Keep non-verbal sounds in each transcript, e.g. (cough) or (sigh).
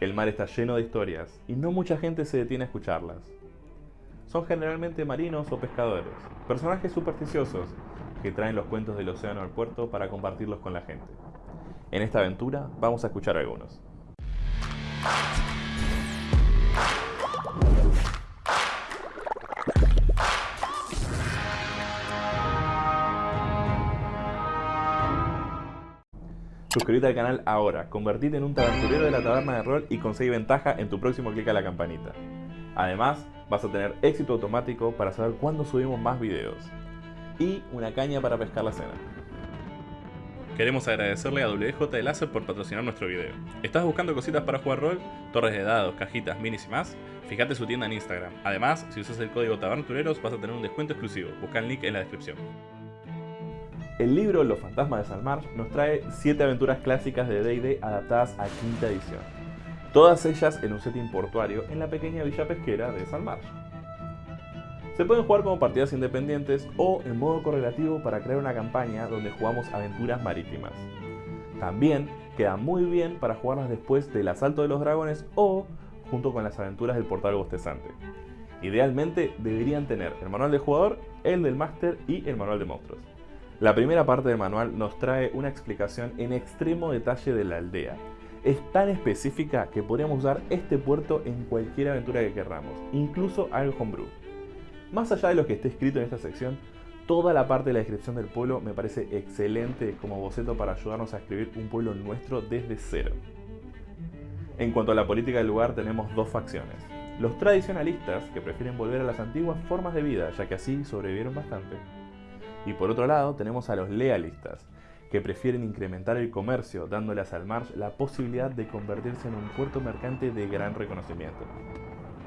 El mar está lleno de historias y no mucha gente se detiene a escucharlas. Son generalmente marinos o pescadores, personajes supersticiosos que traen los cuentos del océano al puerto para compartirlos con la gente. En esta aventura vamos a escuchar algunos. Suscríbete al canal ahora, convertite en un aventurero de la taberna de rol y conseguí ventaja en tu próximo clic a la campanita. Además, vas a tener éxito automático para saber cuándo subimos más videos. Y una caña para pescar la cena. Queremos agradecerle a WJ Láser por patrocinar nuestro video. ¿Estás buscando cositas para jugar rol? Torres de dados, cajitas, minis y más? Fíjate su tienda en Instagram. Además, si usas el código TABERNATUREROS vas a tener un descuento exclusivo. Busca el link en la descripción. El libro Los fantasmas de Salmarsh nos trae 7 aventuras clásicas de D&D adaptadas a quinta edición. Todas ellas en un setting portuario en la pequeña villa pesquera de Salmarsh. Se pueden jugar como partidas independientes o en modo correlativo para crear una campaña donde jugamos aventuras marítimas. También quedan muy bien para jugarlas después del asalto de los dragones o junto con las aventuras del portal bostezante. Idealmente deberían tener el manual del jugador, el del máster y el manual de monstruos. La primera parte del manual nos trae una explicación en extremo detalle de la aldea. Es tan específica que podríamos usar este puerto en cualquier aventura que queramos, incluso algo homebrew. Más allá de lo que esté escrito en esta sección, toda la parte de la descripción del pueblo me parece excelente como boceto para ayudarnos a escribir un pueblo nuestro desde cero. En cuanto a la política del lugar tenemos dos facciones. Los tradicionalistas, que prefieren volver a las antiguas formas de vida, ya que así sobrevivieron bastante, y por otro lado tenemos a los lealistas, que prefieren incrementar el comercio, dándole a Salmarsh la posibilidad de convertirse en un puerto mercante de gran reconocimiento.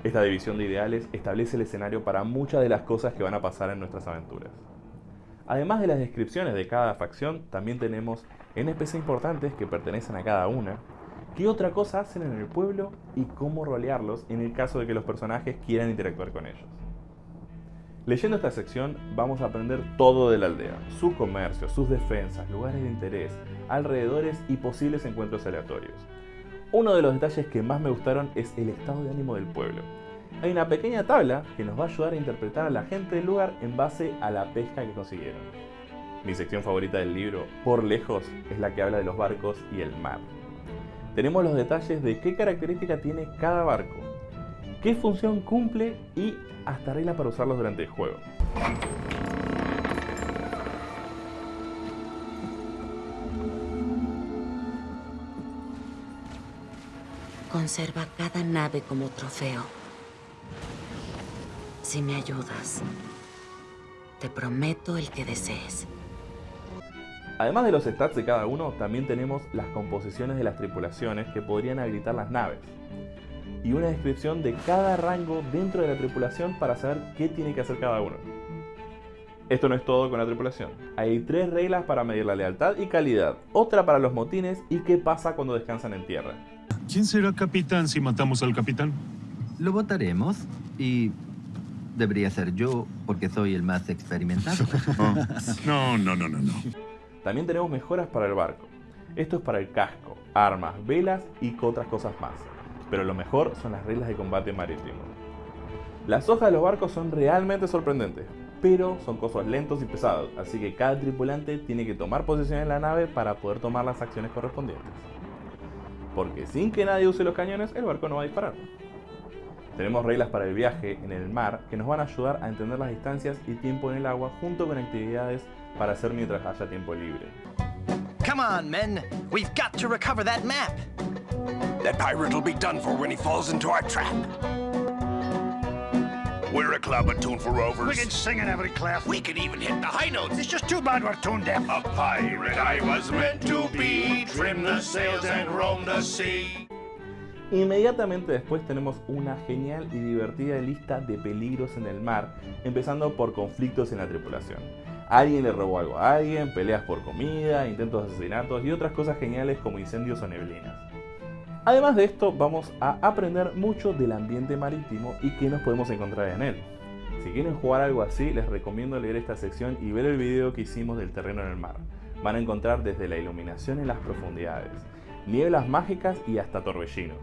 Esta división de ideales establece el escenario para muchas de las cosas que van a pasar en nuestras aventuras. Además de las descripciones de cada facción, también tenemos NPC importantes que pertenecen a cada una, qué otra cosa hacen en el pueblo y cómo rolearlos en el caso de que los personajes quieran interactuar con ellos. Leyendo esta sección vamos a aprender todo de la aldea, su comercio, sus defensas, lugares de interés, alrededores y posibles encuentros aleatorios. Uno de los detalles que más me gustaron es el estado de ánimo del pueblo. Hay una pequeña tabla que nos va a ayudar a interpretar a la gente del lugar en base a la pesca que consiguieron. Mi sección favorita del libro, por lejos, es la que habla de los barcos y el mar. Tenemos los detalles de qué característica tiene cada barco, qué función cumple y hasta reglas para usarlos durante el juego. Conserva cada nave como trofeo. Si me ayudas, te prometo el que desees. Además de los stats de cada uno, también tenemos las composiciones de las tripulaciones que podrían habilitar las naves y una descripción de cada rango dentro de la tripulación para saber qué tiene que hacer cada uno. Esto no es todo con la tripulación. Hay tres reglas para medir la lealtad y calidad, otra para los motines y qué pasa cuando descansan en tierra. ¿Quién será capitán si matamos al capitán? Lo votaremos y debería ser yo porque soy el más experimentado. (laughs) No, no, no, no, no. También tenemos mejoras para el barco. Esto es para el casco, armas, velas y otras cosas más pero lo mejor son las reglas de combate marítimo. Las hojas de los barcos son realmente sorprendentes, pero son cosas lentos y pesados, así que cada tripulante tiene que tomar posición en la nave para poder tomar las acciones correspondientes. Porque sin que nadie use los cañones, el barco no va a disparar. Tenemos reglas para el viaje en el mar que nos van a ayudar a entender las distancias y tiempo en el agua junto con actividades para hacer mientras haya tiempo libre. Come on, men. We've got to recover that map. That pirate will be done for when he falls into our trap. We're a club attuned for rovers. We can sing in every clef. We can even hit the high notes. It's just too bad we're tone deaf. A pirate I was meant to be. Trim the sails and roam the sea. Inmediatamente después tenemos una genial y divertida lista de peligros en el mar, empezando por conflictos en la tripulación. Alguien le robó algo a alguien, peleas por comida, intentos de asesinatos y otras cosas geniales como incendios o neblinas. Además de esto, vamos a aprender mucho del ambiente marítimo y qué nos podemos encontrar en él. Si quieren jugar algo así, les recomiendo leer esta sección y ver el video que hicimos del terreno en el mar. Van a encontrar desde la iluminación en las profundidades, nieblas mágicas y hasta torbellinos.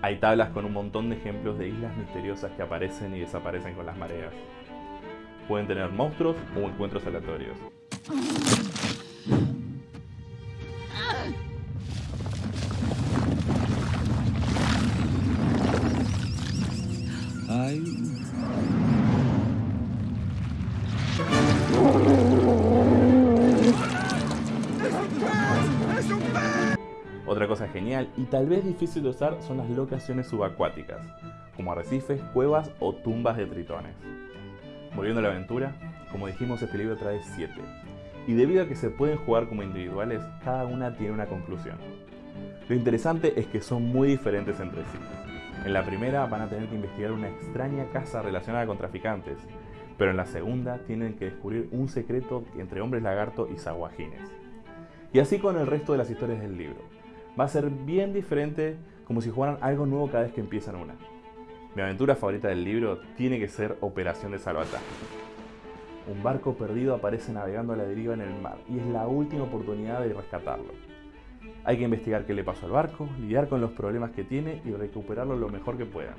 Hay tablas con un montón de ejemplos de islas misteriosas que aparecen y desaparecen con las mareas. Pueden tener monstruos o encuentros aleatorios. Genial y tal vez difícil de usar son las locaciones subacuáticas, como arrecifes, cuevas o tumbas de tritones. Volviendo a la aventura, como dijimos este libro trae 7, y debido a que se pueden jugar como individuales, cada una tiene una conclusión. Lo interesante es que son muy diferentes entre sí. En la primera van a tener que investigar una extraña casa relacionada con traficantes, pero en la segunda tienen que descubrir un secreto entre hombres lagarto y saguajines. Y así con el resto de las historias del libro. Va a ser bien diferente como si jugaran algo nuevo cada vez que empiezan una. Mi aventura favorita del libro tiene que ser Operación de Salvataje. Un barco perdido aparece navegando a la deriva en el mar y es la última oportunidad de rescatarlo. Hay que investigar qué le pasó al barco, lidiar con los problemas que tiene y recuperarlo lo mejor que puedan.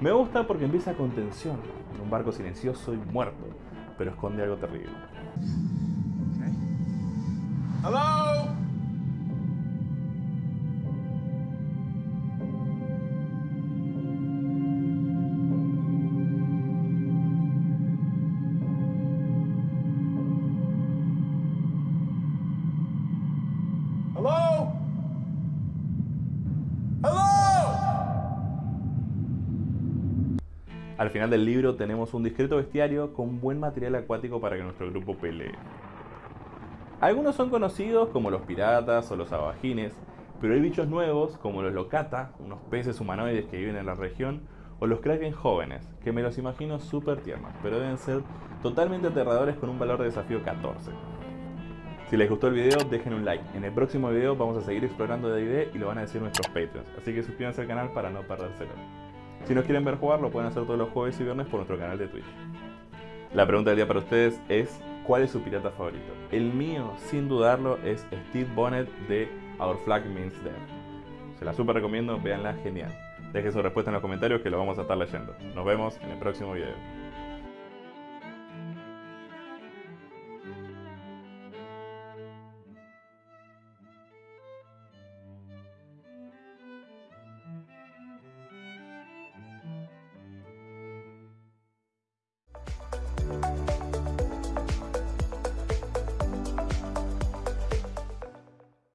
Me gusta porque empieza con tensión, en un barco silencioso y muerto, pero esconde algo terrible. Al final del libro tenemos un discreto bestiario con buen material acuático para que nuestro grupo pelee. Algunos son conocidos como los piratas o los abajines, pero hay bichos nuevos como los locata, unos peces humanoides que viven en la región, o los kraken jóvenes, que me los imagino súper tiernos, pero deben ser totalmente aterradores con un valor de desafío 14. Si les gustó el video, dejen un like. En el próximo video vamos a seguir explorando D&D y lo van a decir nuestros Patreons, así que suscríbanse al canal para no perdérselo. Si nos quieren ver jugar, lo pueden hacer todos los jueves y viernes por nuestro canal de Twitch. La pregunta del día para ustedes es, ¿cuál es su pirata favorito? El mío, sin dudarlo, es Steve Bonnet de Our Flag Means Death. Se la super recomiendo, véanla, genial. Dejen su respuesta en los comentarios que lo vamos a estar leyendo. Nos vemos en el próximo video.